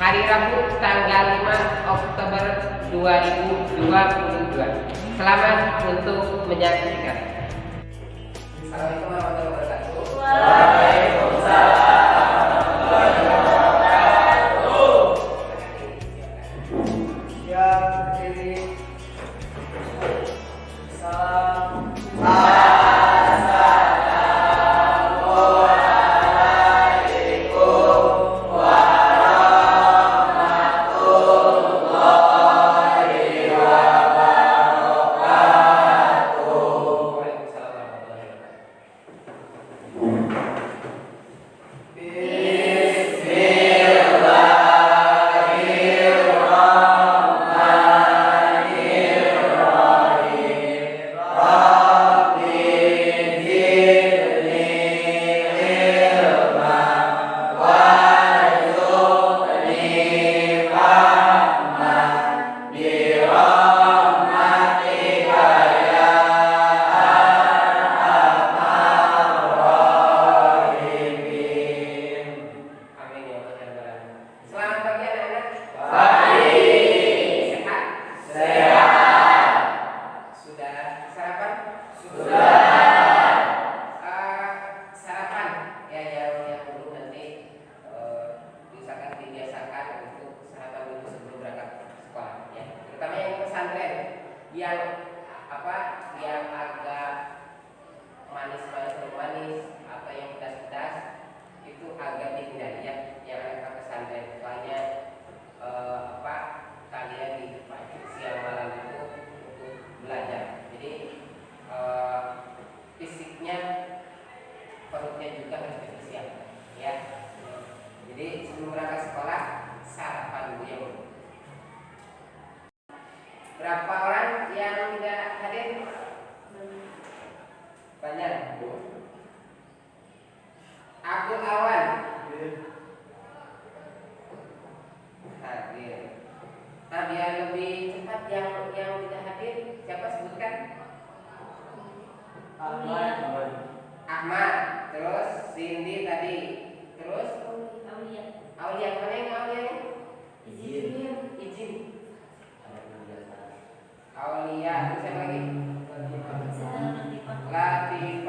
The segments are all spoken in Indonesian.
Hari Rabu tanggal 5 Oktober 2022 selamat untuk menyaksikan. Assalamualaikum warahmatullahi wabarakatuh.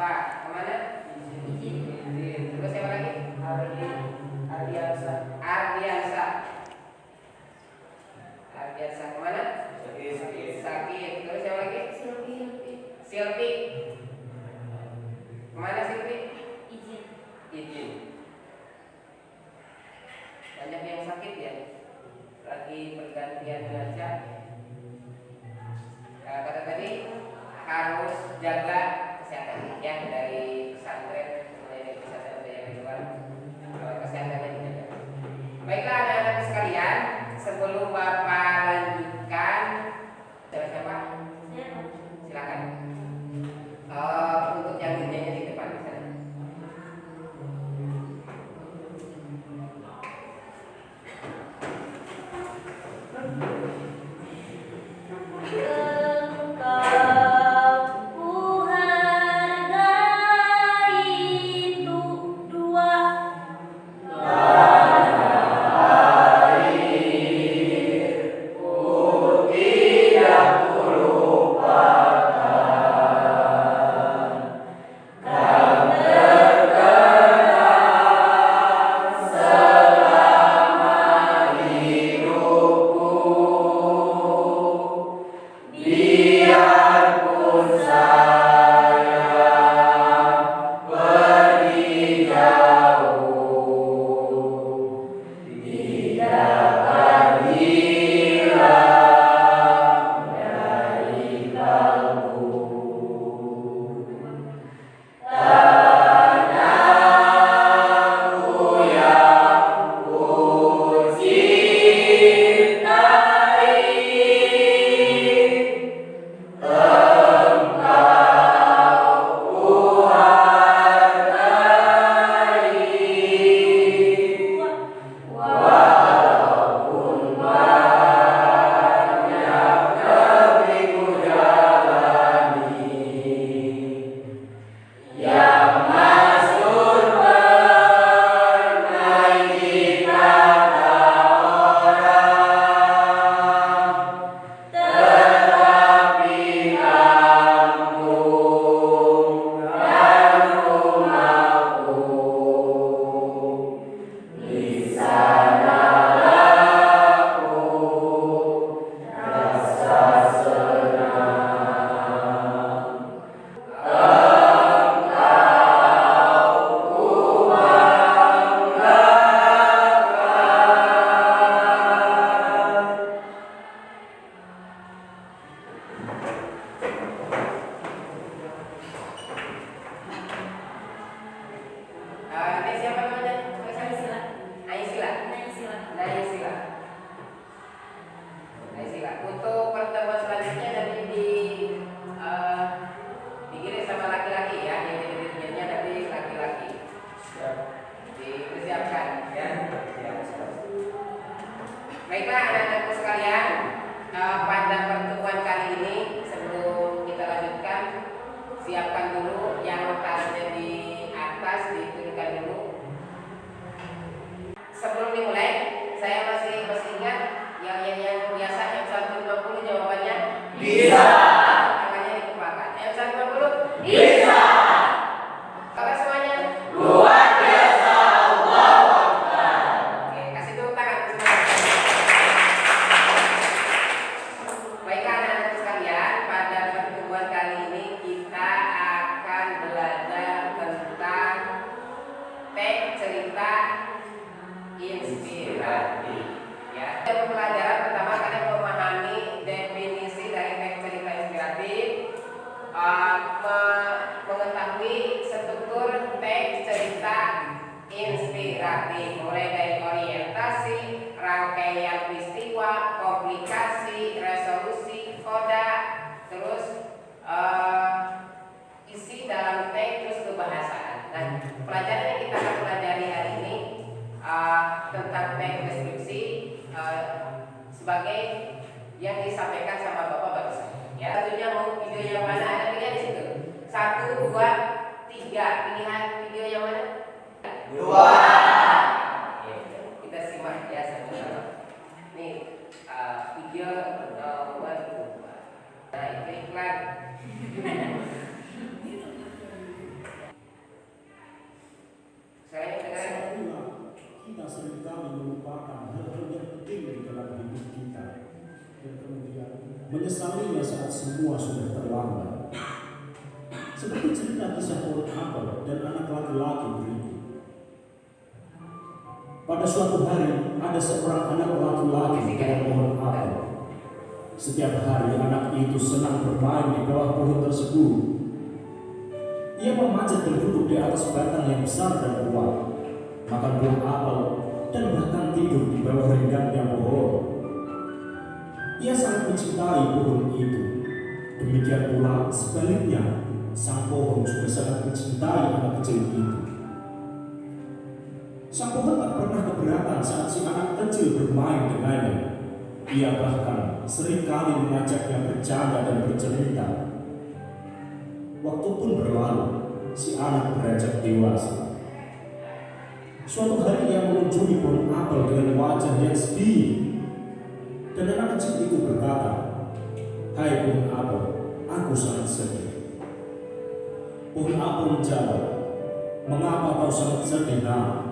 Pak ke mana? Izin. Terus siapa lagi? Ardiansa. Ardiansa. Ardiansa ke mana? Sakit. Sakit. Terus siapa lagi? Silvi. Silvi. Ke mana Silvi? Izin. Izin. Banyak yang sakit ya. Lagi pergantian derajat. Ya, nah, kata tadi harus jaga kesehatan yang dari pesantren mulai dari pesantren budaya kehidupan kesehatan yang baiklah anak-anak sekalian sebelum bapak lanjut Pada suatu hari ada seorang anak laki-laki dengan pohon apel. Setiap hari anak itu senang bermain di bawah pohon tersebut ia memanjat dan duduk di atas batang yang besar dan kuat, makan buah apel, dan bahkan tidur di bawah renggangnya pohon. Ia sangat mencintai pohon itu. Demikian pula sebaliknya, sang pohon juga sangat mencintai anak kecil itu. Sang pohon tak pernah keberatan saat si anak kecil bermain dengannya. Ia bahkan sering kali mengajaknya bercanda dan bercerita Waktu pun berlalu, si anak beranjak dewasa. Suatu hari ia mengunjungi pohon apel dengan wajah yang sedih. Dan anak kecil itu berkata, Hai pohon apel, aku sangat sedih. Pohon apel menjawab, Mengapa kau sangat sedih, nak?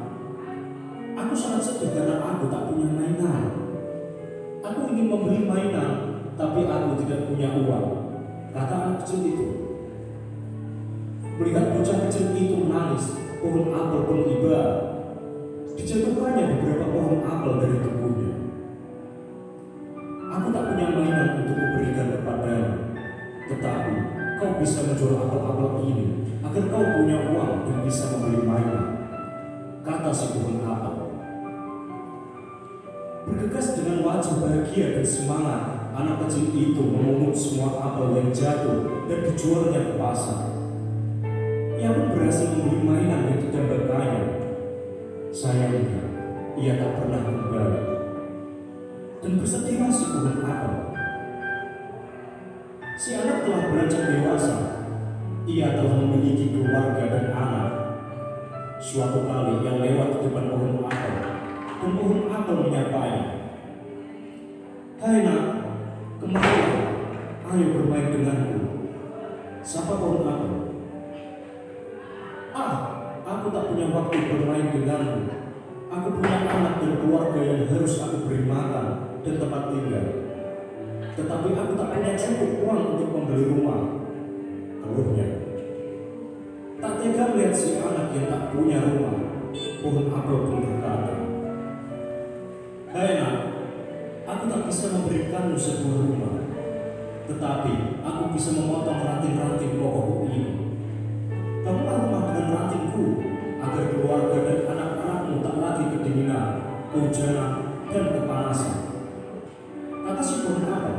Aku sangat sedih karena aku tak punya mainan. Aku ingin membeli mainan, tapi aku tidak punya uang. Kata anak kecil itu, Melihat bocah kecil itu menangis, pohon apel pun iba. Dijatuhkannya beberapa pohon apel dari kebunnya. Aku tak punya mainan untuk kuberikan kepadamu, tetapi kau bisa menjual apel-apel ini agar kau punya uang dan bisa membeli mainan. Kata si pohon apel. Bergegas dengan wajah bahagia dan semangat, anak kecil itu memungut semua apel yang jatuh dan dijualnya ke pasar. Ia pun berhasil membeli mainan yang didambakannya. Sayangnya, ia tak pernah kembali. Dan si pohon apel. Si anak telah beranjak dewasa. Ia telah memiliki keluarga dan anak. Suatu kali ia lewat di depan pohon apel, dan pohon apel menyapanya. Hai nak, kemarilah, ayo bermain denganku. Siapa pohon apel? Ah, aku tak punya waktu bermain denganmu. Aku punya anak dan keluarga yang harus aku beri makan dan tempat tinggal. Tetapi aku tak punya cukup uang untuk membeli rumah. Keluhnya. Tak tega melihat si anak yang tak punya rumah. Pohon apel pun berkata, Nak, aku tak bisa memberikanmu sebuah rumah. Tetapi aku bisa memotong ranting-ranting pokok ini Bangunlah rumah dengan rantingku, agar keluarga dan anak-anakmu tak lagi kedinginan, kehujanan, dan kepanasan. Kata si pohon apel.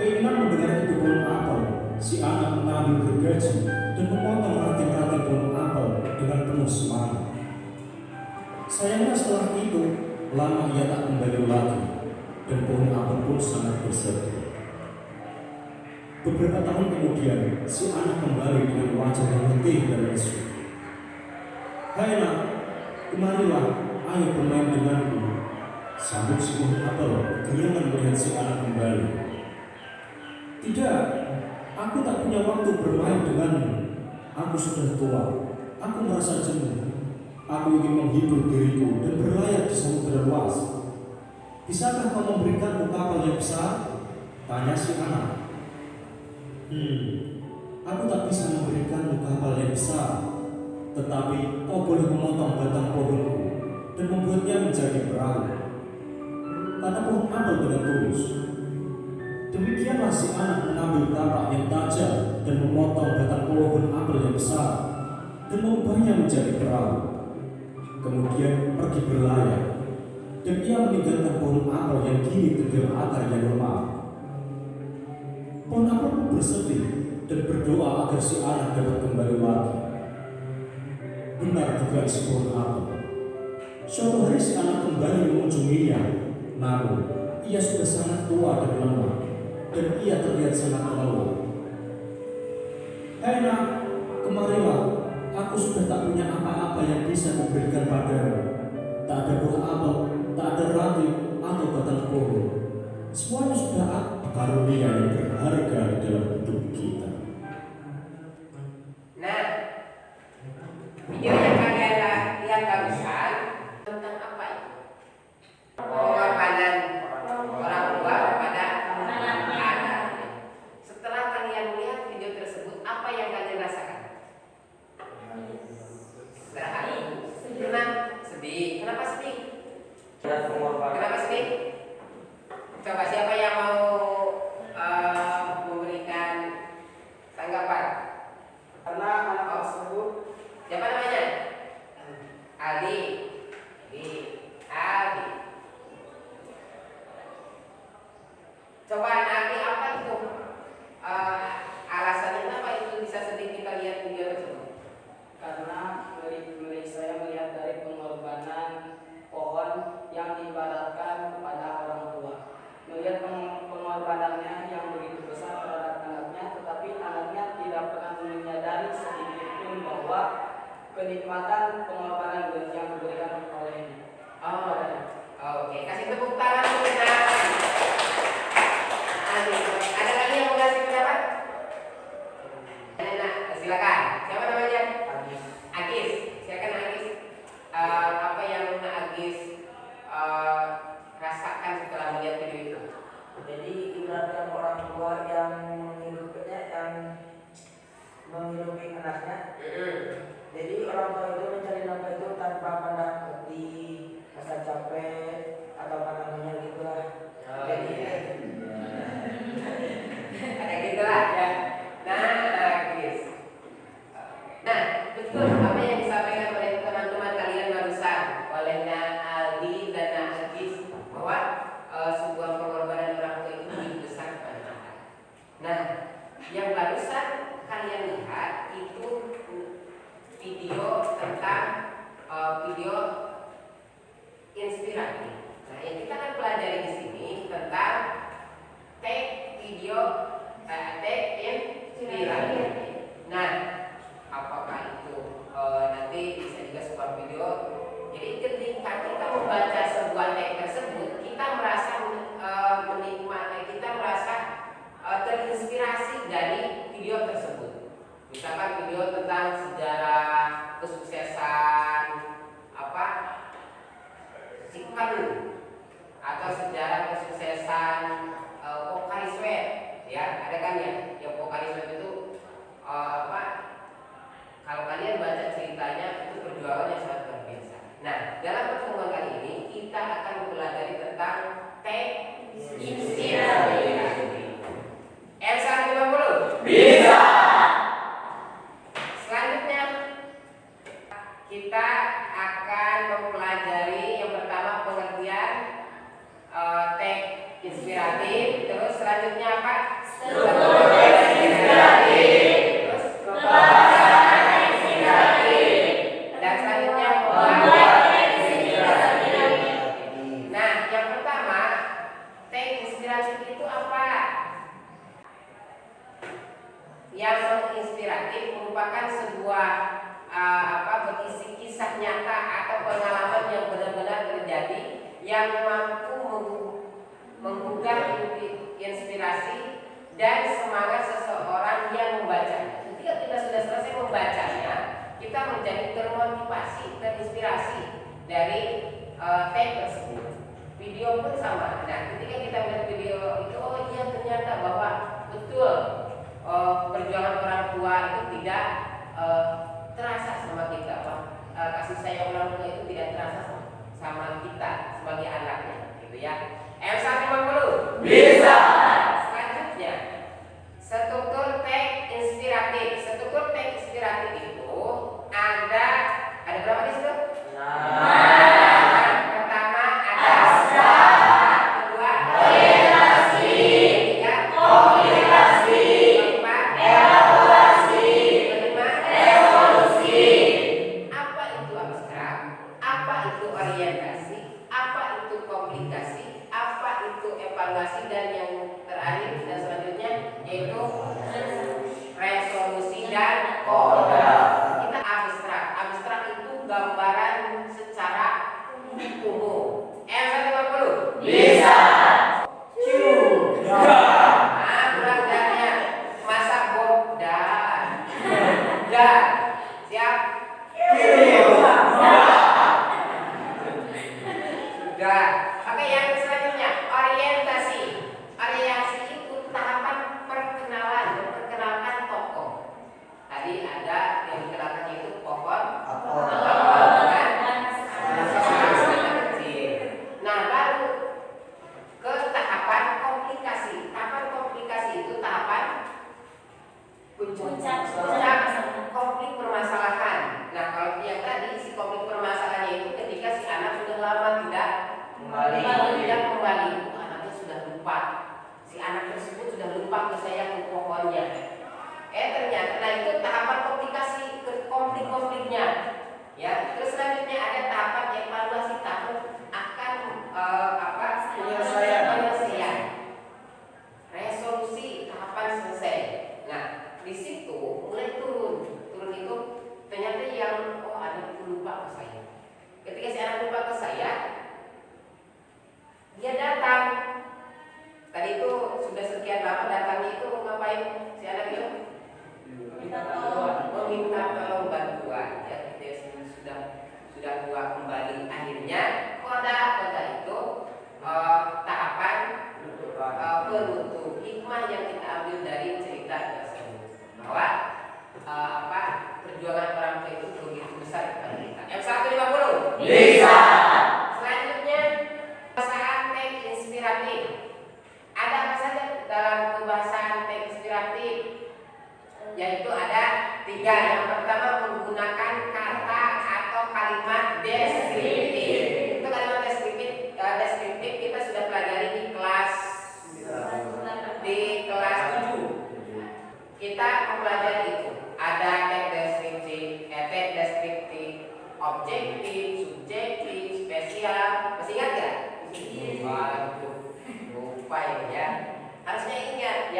Keinginan mendengar itu pohon apel, si anak mengambil gergaji Sayangnya setelah itu, lama ia tak kembali lagi, dan pohon apel pun sangat bersedih. Beberapa tahun kemudian, si anak kembali dengan wajah yang letih dan lesu. Hai nak, kemarilah, ayo bermain denganku. Sambut si pohon apel, kegirangan melihat si anak kembali. Tidak, aku tak punya waktu bermain denganmu. Aku sudah tua, aku merasa jenuh. Aku ingin menghibur diriku dan berlayar di samudera luas. Bisakah kau memberikan kapal yang besar? Tanya si anak. Hmm, aku tak bisa memberikan kapal yang besar. Tetapi kau boleh memotong batang pohonku dan membuatnya menjadi perahu. Kata pohon apel dengan tulus. Demikianlah si anak mengambil kapal yang tajam dan memotong batang pohon apel yang besar dan mengubahnya menjadi perahu kemudian pergi berlayar dan ia meninggalkan pohon apel yang kini tegel akar yang lemah. Pohon apel pun bersedih dan berdoa agar si anak dapat kembali lagi. Benar juga si pohon apel. Suatu hari si anak kembali mengunjunginya, namun ia sudah sangat tua dan lemah dan ia terlihat sangat lelah. Enak, kemarilah aku sudah tak punya apa-apa yang bisa memberikan padamu. Tak ada buah apel, tak ada ranting atau batang pohon. Semuanya sudah karunia yang berharga dalam hidup kita. Coba nanti apa itu uh, alasannya kenapa itu bisa sedikit kita lihat video? Karena dari mulai saya melihat dari pengorbanan pohon yang diibaratkan kepada orang tua. Melihat pengorbanannya yang begitu besar terhadap anaknya, tetapi anaknya tidak pernah menyadari sedikit pun bahwa kenikmatan pengorbanan yang diberikan olehnya. Oh, oke. Okay. Kasih tepuk tangan. Amén.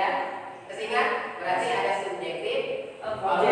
ya. Berarti ada subjektif, eh, objektif.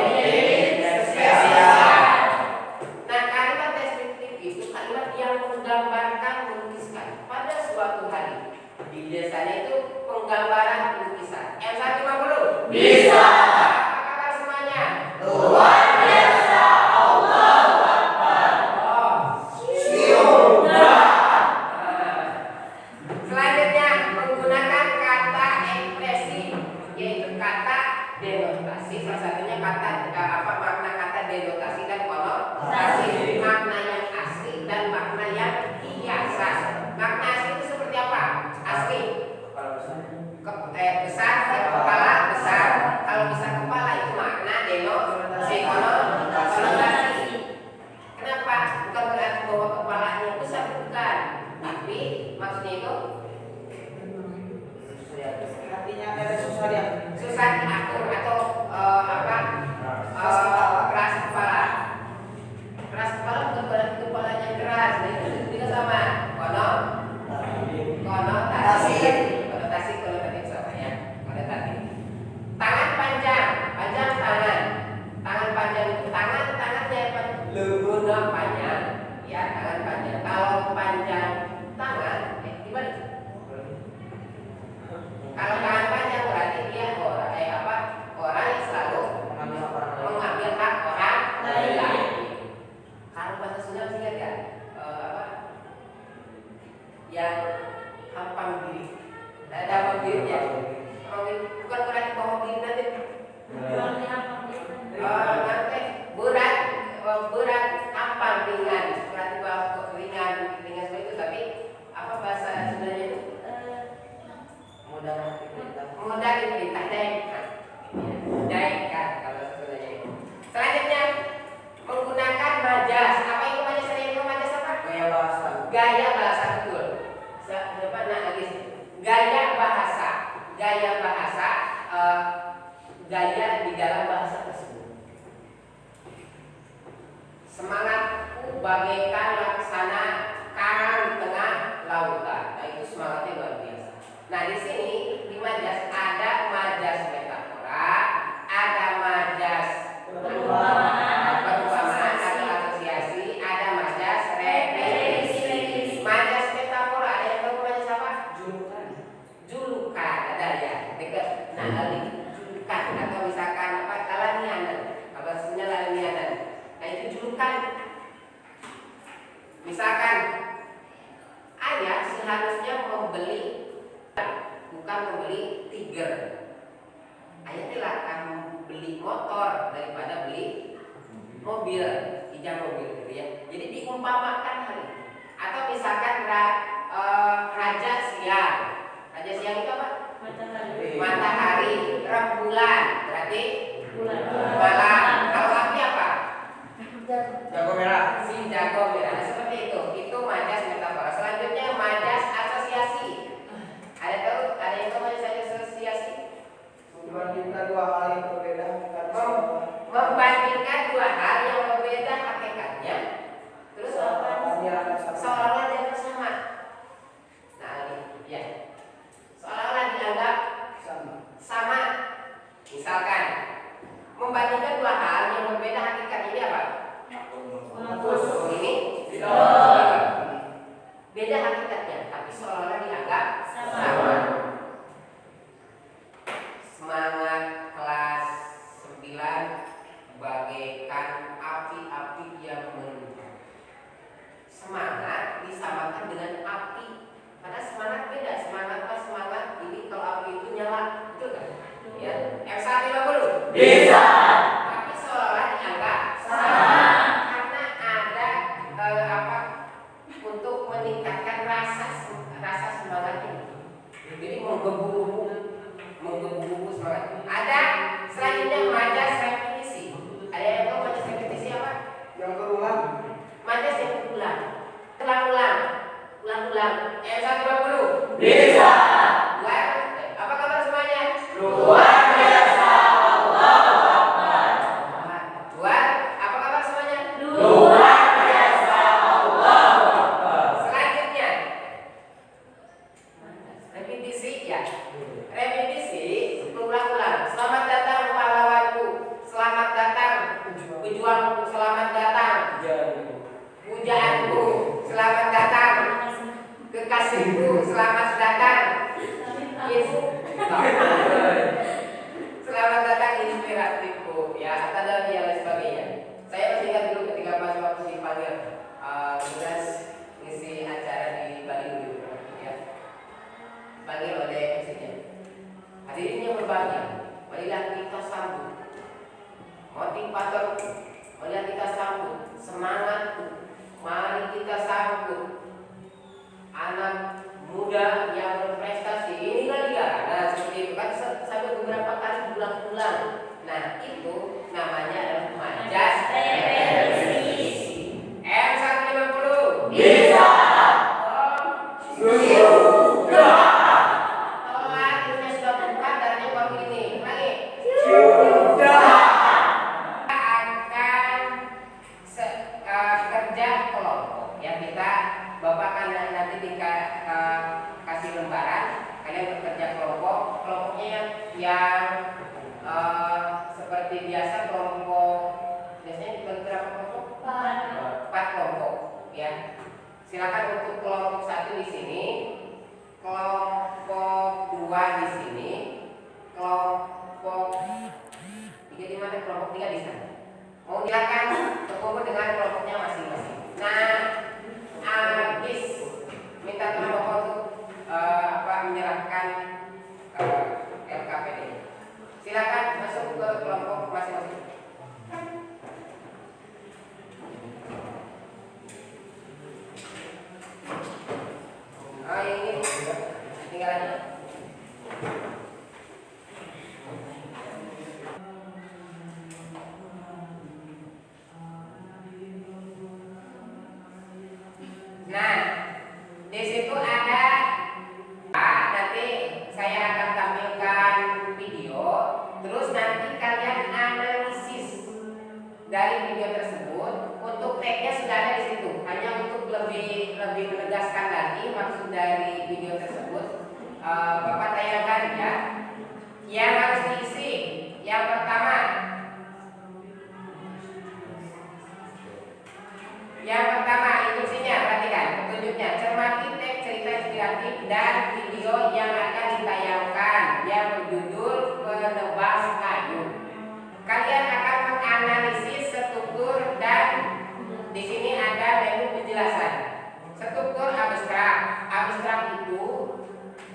yang tangan tangannya apa? Lembur panjang, ya tangan panjang. Kalau panjang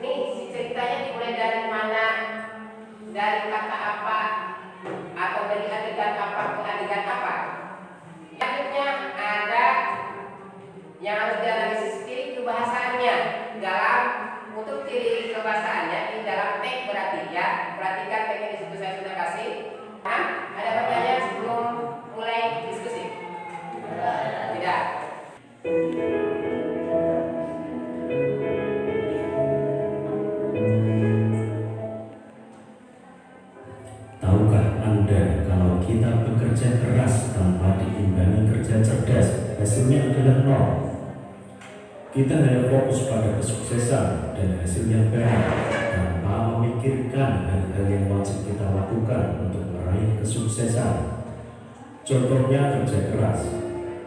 me hasilnya adalah nol. Kita hanya fokus pada kesuksesan dan hasil yang tanpa memikirkan hal-hal yang wajib kita lakukan untuk meraih kesuksesan. Contohnya kerja keras.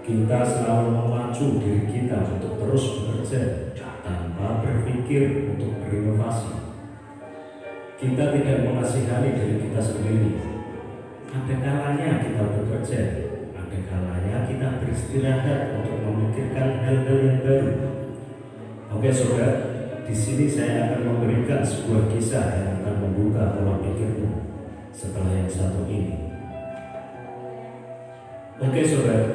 Kita selalu memacu diri kita untuk terus bekerja tanpa berpikir untuk berinovasi. Kita tidak mengasihani diri kita sendiri. Ada kalanya kita bekerja, kalanya kita beristirahat untuk memikirkan hal-hal yang baru. Oke saudara, di sini saya akan memberikan sebuah kisah yang akan membuka pola pikirmu setelah yang satu ini. Oke saudara,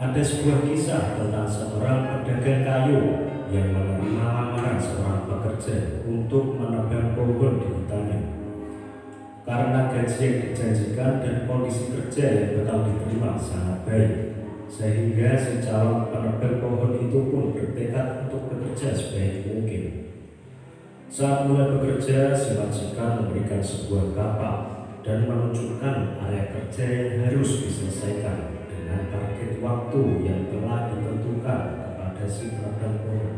ada sebuah kisah tentang seorang pedagang kayu yang menerima lamaran seorang pekerja untuk menebang pohon di hutannya. Karena gaji yang dijanjikan dan kondisi kerja yang bakal diterima sangat baik, sehingga si calon penebang pohon itu pun bertekad untuk bekerja sebaik mungkin. Saat mulai bekerja, si majikan memberikan sebuah kapak dan menunjukkan area kerja yang harus diselesaikan dengan target waktu yang telah ditentukan kepada si penebang pohon.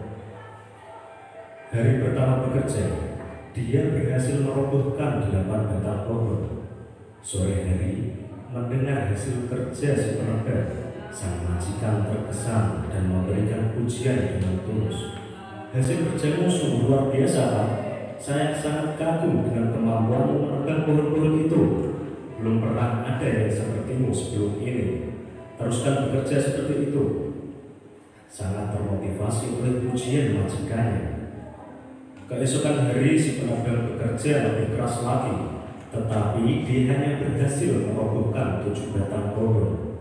Hari pertama bekerja, dia berhasil merobohkan delapan batang pohon. Sore hari, mendengar hasil kerja si penebang, sang majikan terkesan dan memberikan pujian dengan tulus. Hasil kerjamu sungguh luar biasa, Pak. Saya sangat kagum dengan kemampuanmu menebang pohon-pohon itu. Belum pernah ada yang sepertimu sebelum ini. Teruskan bekerja seperti itu. Sangat termotivasi oleh pujian majikannya. Keesokan hari si penebang bekerja lebih keras lagi, tetapi dia hanya berhasil merobohkan tujuh batang pohon.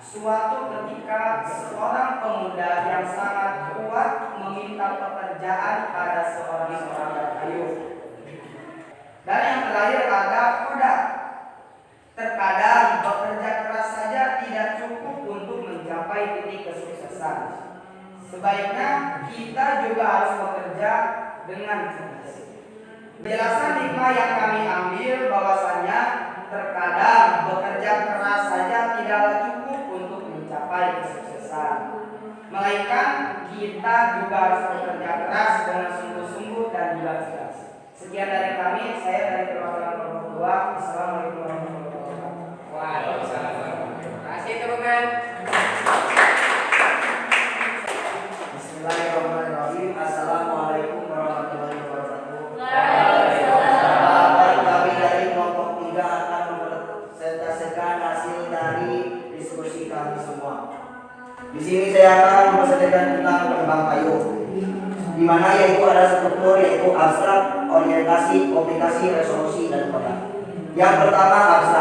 Suatu ketika seorang pemuda yang sangat kuat meminta pekerjaan pada seorang seorang kayu. Dan yang terakhir ada kuda. Terkadang bekerja keras saja tidak cukup untuk mencapai titik kesuksesan. Sebaiknya kita juga harus bekerja dengan keras. Penjelasan lima yang kami ambil bahwasanya terkadang bekerja keras saja tidaklah cukup meraih kesuksesan. Melainkan kita juga harus bekerja keras dengan sungguh-sungguh dan jelas-jelas. Sekian dari kami, saya dari perwakilan Pondok Assalamualaikum warahmatullahi wabarakatuh. Waalaikumsalam. Terima kasih teman-teman. abstrak, orientasi, komplikasi, resolusi, dan kota. Yang pertama abstrak.